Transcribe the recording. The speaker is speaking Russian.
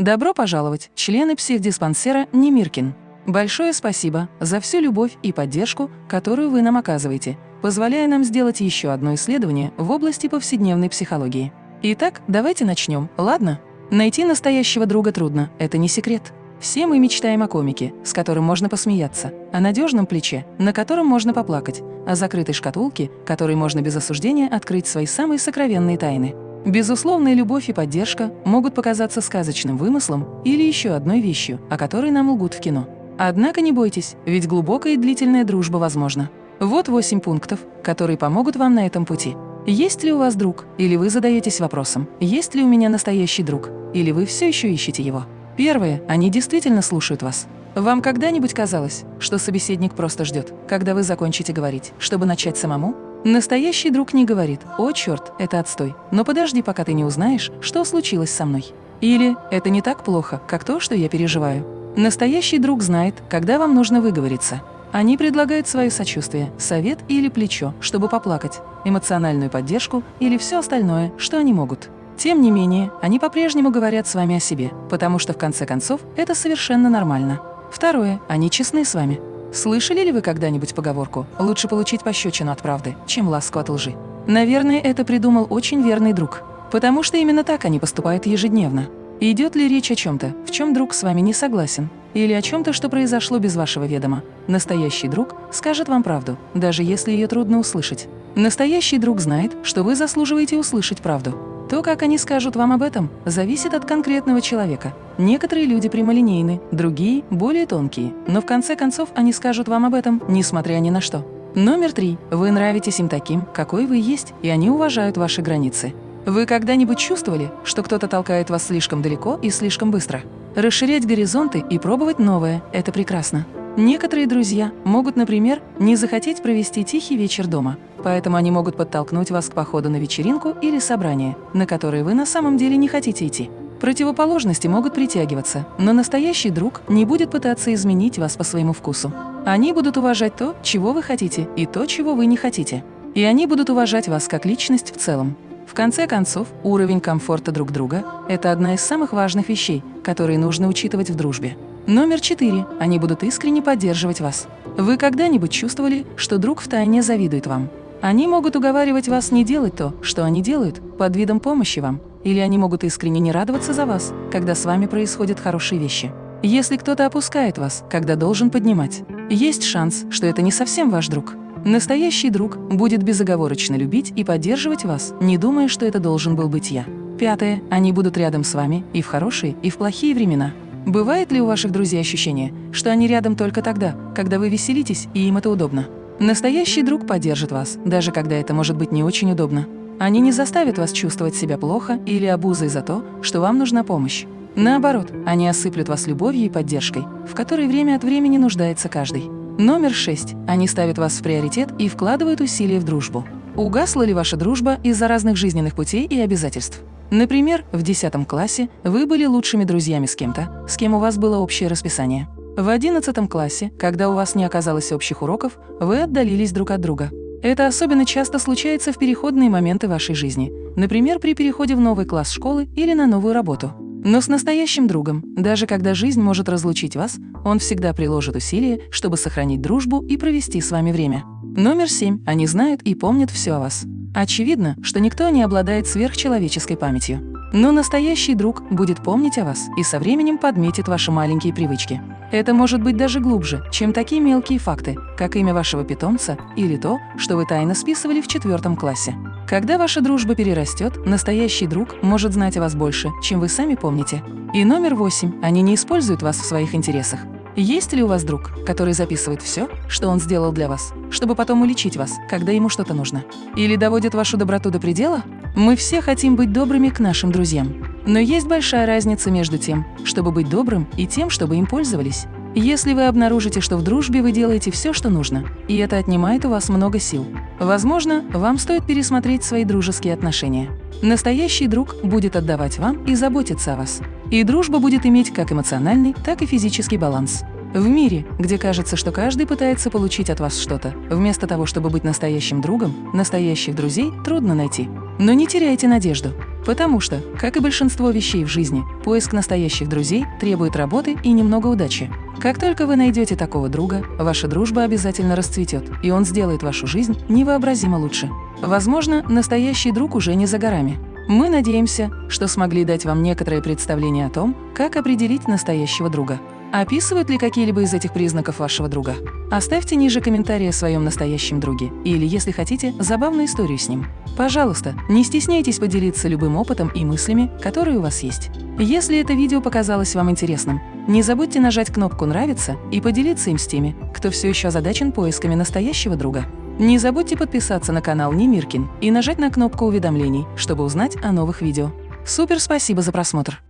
Добро пожаловать, члены психдиспансера Немиркин. Большое спасибо за всю любовь и поддержку, которую вы нам оказываете, позволяя нам сделать еще одно исследование в области повседневной психологии. Итак, давайте начнем, ладно? Найти настоящего друга трудно, это не секрет. Все мы мечтаем о комике, с которым можно посмеяться, о надежном плече, на котором можно поплакать, о закрытой шкатулке, которой можно без осуждения открыть свои самые сокровенные тайны. Безусловная любовь и поддержка могут показаться сказочным вымыслом или еще одной вещью, о которой нам лгут в кино. Однако не бойтесь, ведь глубокая и длительная дружба возможна. Вот восемь пунктов, которые помогут вам на этом пути. Есть ли у вас друг? Или вы задаетесь вопросом, есть ли у меня настоящий друг? Или вы все еще ищете его? Первое, они действительно слушают вас. Вам когда-нибудь казалось, что собеседник просто ждет, когда вы закончите говорить, чтобы начать самому? Настоящий друг не говорит «О, черт, это отстой, но подожди, пока ты не узнаешь, что случилось со мной». Или «Это не так плохо, как то, что я переживаю». Настоящий друг знает, когда вам нужно выговориться. Они предлагают свое сочувствие, совет или плечо, чтобы поплакать, эмоциональную поддержку или все остальное, что они могут. Тем не менее, они по-прежнему говорят с вами о себе, потому что в конце концов это совершенно нормально. Второе, они честны с вами. Слышали ли вы когда-нибудь поговорку «лучше получить пощечину от правды, чем ласку от лжи»? Наверное, это придумал очень верный друг, потому что именно так они поступают ежедневно. Идет ли речь о чем-то, в чем друг с вами не согласен, или о чем-то, что произошло без вашего ведома, настоящий друг скажет вам правду, даже если ее трудно услышать. Настоящий друг знает, что вы заслуживаете услышать правду. То, как они скажут вам об этом, зависит от конкретного человека. Некоторые люди прямолинейны, другие – более тонкие, но в конце концов они скажут вам об этом, несмотря ни на что. Номер три. Вы нравитесь им таким, какой вы есть, и они уважают ваши границы. Вы когда-нибудь чувствовали, что кто-то толкает вас слишком далеко и слишком быстро? Расширять горизонты и пробовать новое – это прекрасно. Некоторые друзья могут, например, не захотеть провести тихий вечер дома, поэтому они могут подтолкнуть вас к походу на вечеринку или собрание, на которое вы на самом деле не хотите идти. Противоположности могут притягиваться, но настоящий друг не будет пытаться изменить вас по своему вкусу. Они будут уважать то, чего вы хотите, и то, чего вы не хотите. И они будут уважать вас как личность в целом. В конце концов, уровень комфорта друг друга – это одна из самых важных вещей, которые нужно учитывать в дружбе. Номер четыре. Они будут искренне поддерживать вас. Вы когда-нибудь чувствовали, что друг втайне завидует вам? Они могут уговаривать вас не делать то, что они делают, под видом помощи вам. Или они могут искренне не радоваться за вас, когда с вами происходят хорошие вещи. Если кто-то опускает вас, когда должен поднимать, есть шанс, что это не совсем ваш друг. Настоящий друг будет безоговорочно любить и поддерживать вас, не думая, что это должен был быть я. Пятое. Они будут рядом с вами и в хорошие, и в плохие времена. Бывает ли у ваших друзей ощущение, что они рядом только тогда, когда вы веселитесь и им это удобно? Настоящий друг поддержит вас, даже когда это может быть не очень удобно. Они не заставят вас чувствовать себя плохо или обузой за то, что вам нужна помощь. Наоборот, они осыплют вас любовью и поддержкой, в которой время от времени нуждается каждый. Номер шесть. Они ставят вас в приоритет и вкладывают усилия в дружбу. Угасла ли ваша дружба из-за разных жизненных путей и обязательств? Например, в 10 классе вы были лучшими друзьями с кем-то, с кем у вас было общее расписание. В 11 классе, когда у вас не оказалось общих уроков, вы отдалились друг от друга. Это особенно часто случается в переходные моменты вашей жизни, например, при переходе в новый класс школы или на новую работу. Но с настоящим другом, даже когда жизнь может разлучить вас, он всегда приложит усилия, чтобы сохранить дружбу и провести с вами время. Номер семь. Они знают и помнят все о вас. Очевидно, что никто не обладает сверхчеловеческой памятью. Но настоящий друг будет помнить о вас и со временем подметит ваши маленькие привычки. Это может быть даже глубже, чем такие мелкие факты, как имя вашего питомца или то, что вы тайно списывали в четвертом классе. Когда ваша дружба перерастет, настоящий друг может знать о вас больше, чем вы сами помните. И номер восемь. Они не используют вас в своих интересах. Есть ли у вас друг, который записывает все, что он сделал для вас, чтобы потом уличить вас, когда ему что-то нужно? Или доводит вашу доброту до предела? Мы все хотим быть добрыми к нашим друзьям. Но есть большая разница между тем, чтобы быть добрым, и тем, чтобы им пользовались. Если вы обнаружите, что в дружбе вы делаете все, что нужно, и это отнимает у вас много сил, возможно, вам стоит пересмотреть свои дружеские отношения. Настоящий друг будет отдавать вам и заботиться о вас. И дружба будет иметь как эмоциональный, так и физический баланс. В мире, где кажется, что каждый пытается получить от вас что-то, вместо того, чтобы быть настоящим другом, настоящих друзей трудно найти. Но не теряйте надежду. Потому что, как и большинство вещей в жизни, поиск настоящих друзей требует работы и немного удачи. Как только вы найдете такого друга, ваша дружба обязательно расцветет, и он сделает вашу жизнь невообразимо лучше. Возможно, настоящий друг уже не за горами. Мы надеемся, что смогли дать вам некоторое представление о том, как определить настоящего друга. Описывают ли какие-либо из этих признаков вашего друга? Оставьте ниже комментарии о своем настоящем друге или, если хотите, забавную историю с ним. Пожалуйста, не стесняйтесь поделиться любым опытом и мыслями, которые у вас есть. Если это видео показалось вам интересным, не забудьте нажать кнопку «Нравится» и поделиться им с теми, кто все еще озадачен поисками настоящего друга. Не забудьте подписаться на канал Немиркин и нажать на кнопку уведомлений, чтобы узнать о новых видео. Супер спасибо за просмотр!